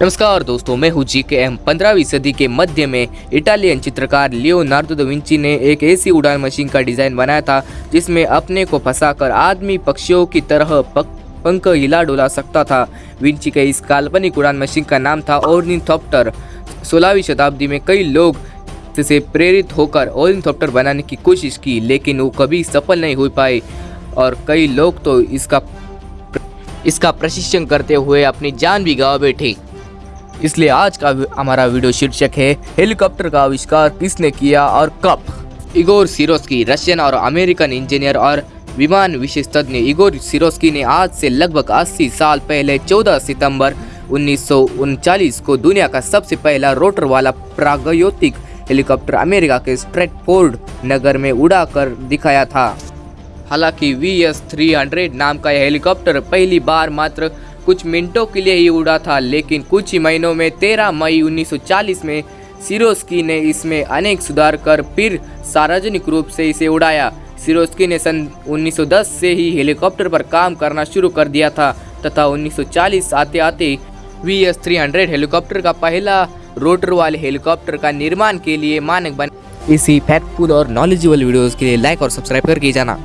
नमस्कार दोस्तों, मैं हूँ जी के एम पंद्रहवीं सदी के मध्य में इटालियन चित्रकार लियोनार्डो दा विंची ने एक ऐसी उड़ान मशीन का डिज़ाइन बनाया था, जिसमें अपने को फंसाकर आदमी पक्षियों की तरह पक पंख हिला डुला सकता था। विंची के इस काल्पनिक उड़ान मशीन का नाम था ओर्निथॉप्टर सोलहवीं शताब्दी में कई लोग से प्रेरित होकर ओर्निथॉप्टर बनाने की कोशिश की, लेकिन वो कभी सफल नहीं हो पाए और कई लोग तो इसका इसका प्रशिक्षण करते हुए अपनी जान भी गवा बैठे। इसलिए आज का हमारा वीडियो शीर्षक है, हेलीकॉप्टर का आविष्कार किसने किया और कब? इगोर सिरोस्की, रशियन और अमेरिकन इंजीनियर और विमान विशेष तज्ञ इगोर सिरोस्की ने आज से लगभग 80 साल पहले 14 सितंबर उन्नीस को दुनिया का सबसे पहला रोटर वाला प्रागयोतिक हेलीकॉप्टर अमेरिका के स्ट्रेटफोर्ड नगर में उड़ाकर दिखाया था। हालाँकि वी एस नाम का यह हेलीकॉप्टर पहली बार मात्र कुछ मिनटों के लिए ही उड़ा था, लेकिन कुछ ही महीनों में 13 मई 1940 में सिरोस्की ने इसमें अनेक सुधार कर फिर सार्वजनिक रूप से इसे उड़ाया। सिरोस्की ने सन 1910 से ही हेलीकॉप्टर पर काम करना शुरू कर दिया था, तथा 1940 आते आते वी एस थ्री हेलीकॉप्टर का पहला रोटर वाले हेलीकॉप्टर का निर्माण के लिए मानक बन। इसी फैक्टफुल और नॉलेजेबल वीडियोस के लिए लाइक और सब्सक्राइब करके जाना।